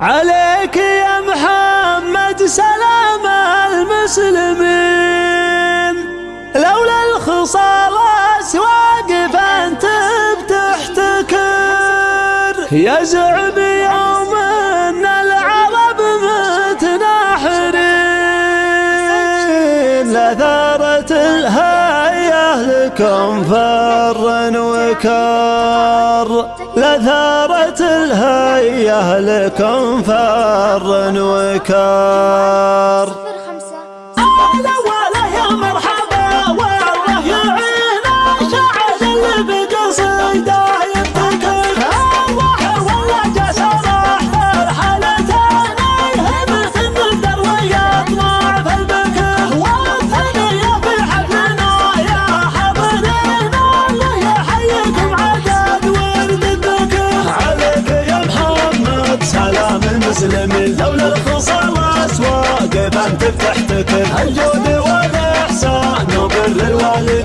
عليك يا محمد سلام المسلمين. لولا الخصال اسواق فانت بتحتكر. يزعم يوم أن العرب متناحرين. لثارت الهية لكم فر وكار. لثارت الهية لكم فر وكار مسلم لولا الخصال اسواق فانت بتحتكر الجود والاحسان وبر الوالدين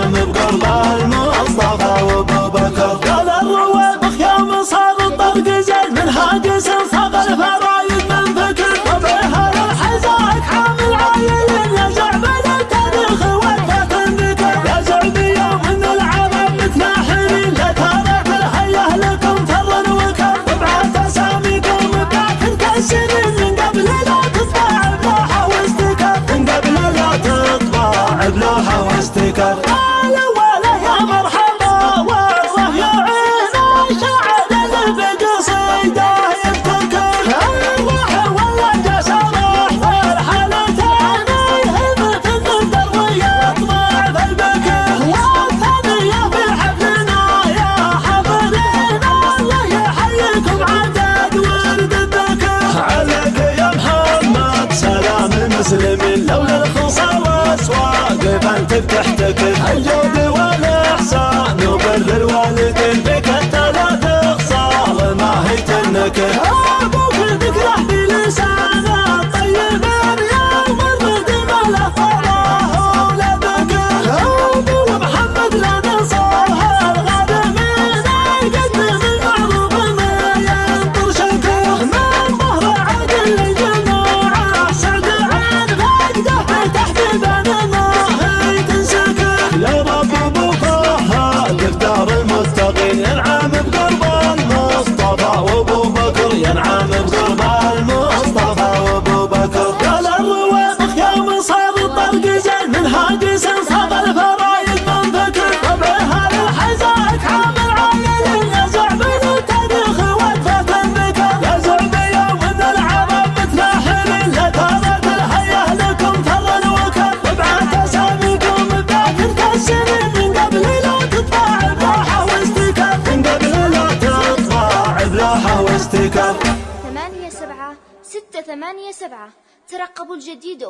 بكر ينعم بقرب المصطفى وابو بكر. قال الرويبخ يا مصاب الطرق زين من هاجس صاب الفرايد من فكر وبها الحزاك حامل عايل يا زعب التاريخ وقفة ذكر يا زعب يوم إن العرب متناحرين. لا ترك الهيه لكم فر وكر. وبعد أساميكم باكر كالسنين من قبل لا تطبع بلوحه واستكر. من قبل لا تطبع بلوحه واستكر. فانت بتحتكر الجود والاحسان وبر الوالدين بك الثلاث خصال ما هي ستة ثمانية سبعة. ترقبوا الجديد